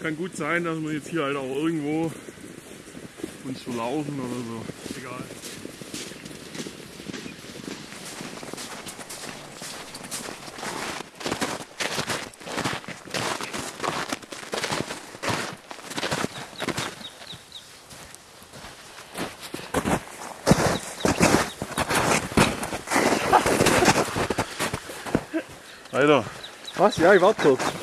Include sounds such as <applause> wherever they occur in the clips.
kann gut sein, dass wir jetzt hier halt auch irgendwo uns verlaufen oder so. Egal. Weiter. Was? Ja, ich warte kurz.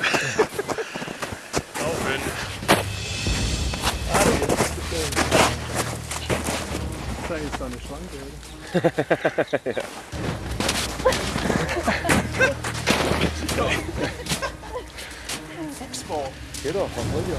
Das ist so eine Schranke, oder? <laughs> Fuchsbau. Geht doch, was wollt ihr?